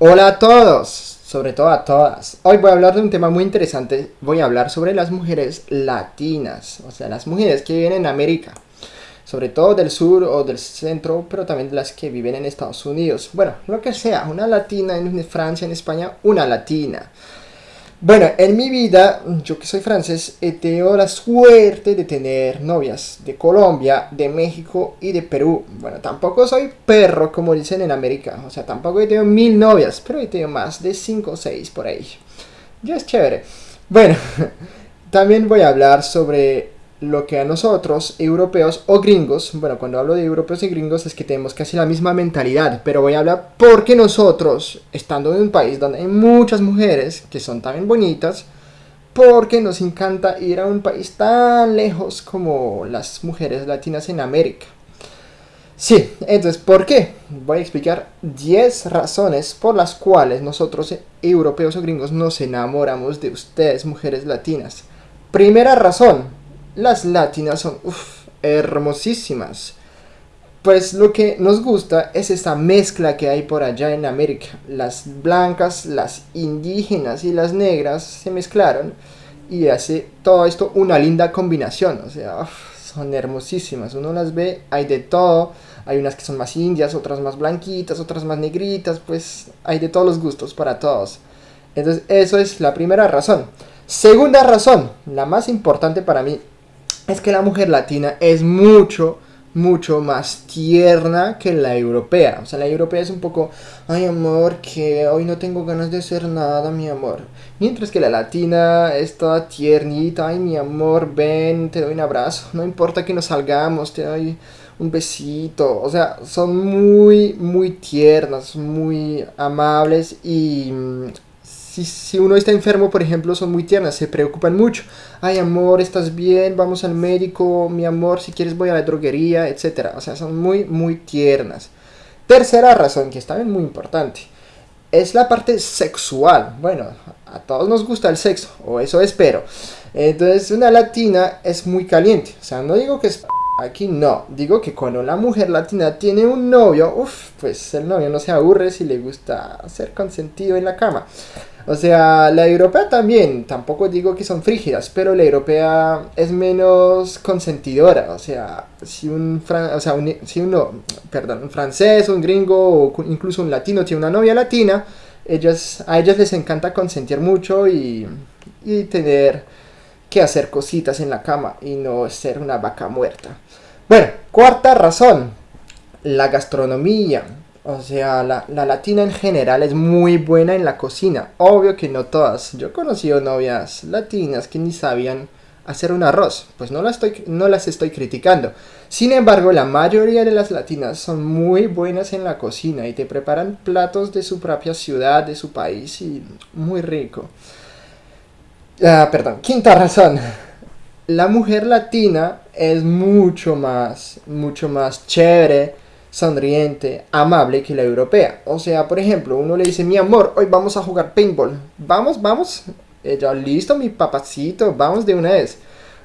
Hola a todos, sobre todo a todas. Hoy voy a hablar de un tema muy interesante. Voy a hablar sobre las mujeres latinas, o sea, las mujeres que viven en América, sobre todo del sur o del centro, pero también las que viven en Estados Unidos. Bueno, lo que sea, una latina en Francia, en España, una latina. Bueno, en mi vida, yo que soy francés, he tenido la suerte de tener novias de Colombia, de México y de Perú. Bueno, tampoco soy perro, como dicen en América. O sea, tampoco he tenido mil novias, pero he tenido más de cinco o seis por ahí. Ya es chévere. Bueno, también voy a hablar sobre lo que a nosotros, europeos o gringos, bueno, cuando hablo de europeos y gringos es que tenemos casi la misma mentalidad, pero voy a hablar porque nosotros, estando en un país donde hay muchas mujeres que son también bonitas, porque nos encanta ir a un país tan lejos como las mujeres latinas en América. Sí, entonces, ¿por qué? Voy a explicar 10 razones por las cuales nosotros, europeos o gringos, nos enamoramos de ustedes, mujeres latinas. Primera razón, las latinas son hermosísimas. Pues lo que nos gusta es esta mezcla que hay por allá en América. Las blancas, las indígenas y las negras se mezclaron y hace todo esto una linda combinación. O sea, son hermosísimas. Uno las ve, hay de todo. Hay unas que son más indias, otras más blanquitas, otras más negritas. Pues hay de todos los gustos para todos. Entonces, eso es la primera razón. Segunda razón, la más importante para mí, es que la mujer latina es mucho, mucho más tierna que la europea. O sea, la europea es un poco, ay amor, que hoy no tengo ganas de hacer nada, mi amor. Mientras que la latina es toda tiernita, ay mi amor, ven, te doy un abrazo. No importa que nos salgamos, te doy un besito. O sea, son muy, muy tiernas, muy amables y si, uno está enfermo, por ejemplo, son muy tiernas, se preocupan mucho. Ay, amor, ¿estás bien? Vamos al médico, mi amor, si quieres voy a la droguería, etc. O sea, son muy, muy tiernas. Tercera razón, que es también muy importante, es la parte sexual. Bueno, a todos nos gusta el sexo, o eso espero. Entonces, una latina es muy caliente. O sea, no digo que es Aquí no, digo que cuando la mujer latina tiene un novio, uff, pues el novio no se aburre si le gusta ser consentido en la cama. O sea, la europea también, tampoco digo que son frígidas, pero la europea es menos consentidora. O sea, si un, o sea, si uno, perdón, un francés, un gringo o incluso un latino tiene una novia latina, ellas, a ellas les encanta consentir mucho y, y tener hacer cositas en la cama y no ser una vaca muerta. Bueno, cuarta razón, la gastronomía. O sea, la, latina en general es muy buena en la cocina. Obvio que no todas. Yo he conocido novias latinas que ni sabían hacer un arroz. Pues no, estoy, no las estoy criticando. Sin embargo, la mayoría de las latinas son muy buenas en la cocina y te preparan platos de su propia ciudad, de su país y muy rico. Ah, perdón, quinta razón. La mujer latina es mucho más, mucho más chévere, sonriente, amable que la europea. O sea, por ejemplo, uno le dice, mi amor, hoy vamos a jugar paintball. Vamos, vamos. Ella, listo, mi papacito, vamos de una vez.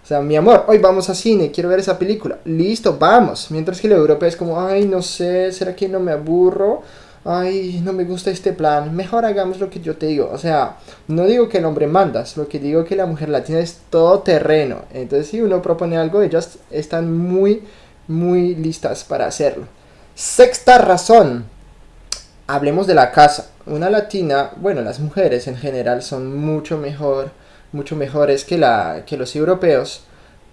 O sea, mi amor, hoy vamos a cine, quiero ver esa película. Listo, vamos. Mientras que la europea es como, ay, no sé, ¿será que no me aburro? Ay, no me gusta este plan, mejor hagamos lo que yo te digo. O sea, no digo que el hombre manda, lo que digo que la mujer latina es todo terreno. Entonces, si uno propone algo, ellas están muy, muy listas para hacerlo. Sexta razón. Hablemos de la casa. Una latina, bueno, las mujeres en general son mucho mejor, mucho mejores que, la, que los europeos,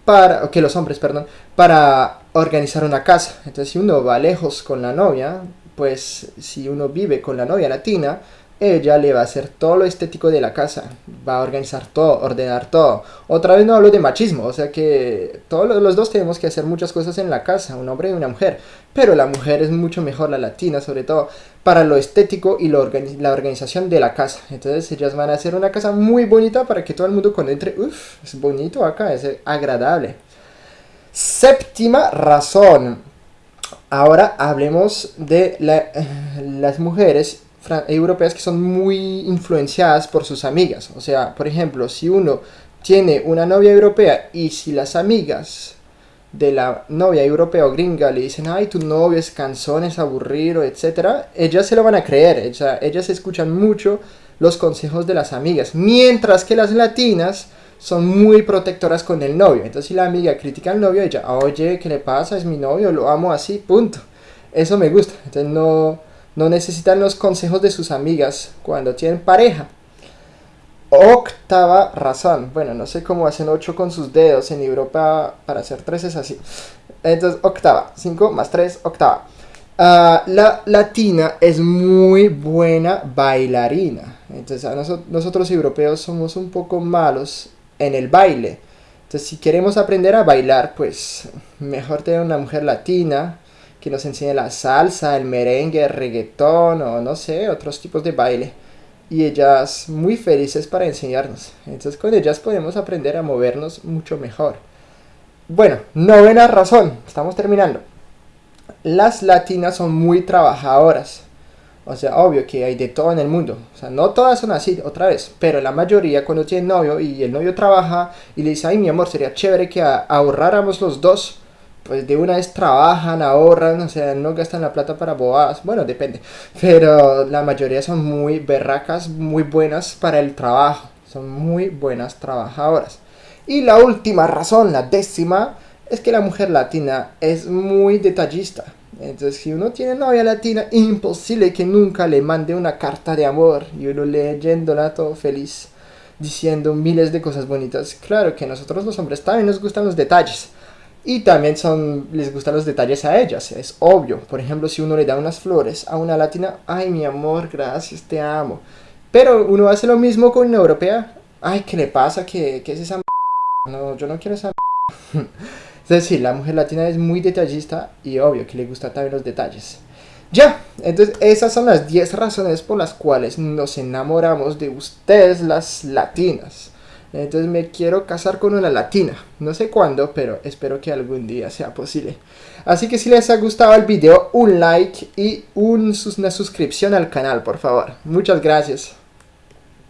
para, que los hombres, perdón, para organizar una casa. Entonces, si uno va lejos con la novia, pues si uno vive con la novia latina, ella le va a hacer todo lo estético de la casa, va a organizar todo, ordenar todo. Otra vez no hablo de machismo, o sea que todos los dos tenemos que hacer muchas cosas en la casa, un hombre y una mujer, pero la mujer es mucho mejor, la latina sobre todo, para lo estético y lo la organización de la casa. Entonces ellas van a hacer una casa muy bonita para que todo el mundo cuando entre, uff, es bonito acá, es agradable. Séptima razón, Ahora hablemos de las mujeres europeas que son muy influenciadas por sus amigas. O sea, por ejemplo, si uno tiene una novia europea y si las amigas de la novia europea o gringa le dicen, ay, tu novio es cansón, es aburrido, etc., ellas se lo van a creer, ellas escuchan mucho los consejos de las amigas, mientras que las latinas son muy protectoras con el novio. Entonces si la amiga critica al novio, ella, oye, ¿qué le pasa? Es mi novio, lo amo así, punto. Eso me gusta. Entonces no, no necesitan los consejos de sus amigas cuando tienen pareja. Octava razón. Bueno, no sé cómo hacen 8 con sus dedos. En Europa para hacer 3 es así. Entonces, octava. 5 más 3, octava. Ah, la latina es muy buena bailarina. Entonces, nosotros europeos somos un poco malos en el baile. Entonces, si queremos aprender a bailar, pues mejor tener una mujer latina que nos enseñe la salsa, el merengue, el reggaetón o no sé, otros tipos de baile y ellas muy felices para enseñarnos. Entonces con ellas podemos aprender a movernos mucho mejor. Bueno, novena razón, estamos terminando. Las latinas son muy trabajadoras. O sea, obvio que hay de todo en el mundo. O sea, no todas son así, otra vez. Pero la mayoría cuando tienen novio y el novio trabaja y le dice, ay mi amor, sería chévere que ahorráramos los dos pues de una vez trabajan, ahorran, o sea, no gastan la plata para bobadas, bueno, depende, pero la mayoría son muy berracas, muy buenas para el trabajo, son muy buenas trabajadoras. Y la última razón, la décima, es que la mujer latina es muy detallista. Entonces, si uno tiene novia latina, imposible que nunca le mande una carta de amor y uno leyéndola todo feliz, diciendo miles de cosas bonitas. Claro que nosotros los hombres también nos gustan los detalles y también son, les gustan los detalles a ellas, es obvio. Por ejemplo, si uno le da unas flores a una latina, ay mi amor, gracias, te amo. Pero uno hace lo mismo con una europea, ay, ¿qué le pasa? ¿Qué, qué es esa No, yo no quiero esa Es decir, la mujer latina es muy detallista y obvio que le gustan también los detalles. Ya, entonces esas son las 10 razones por las cuales nos enamoramos de ustedes las latinas. Entonces me quiero casar con una latina. No sé cuándo, pero espero que algún día sea posible. Así que si les ha gustado el video, un like y una suscripción al canal, por favor. Muchas gracias.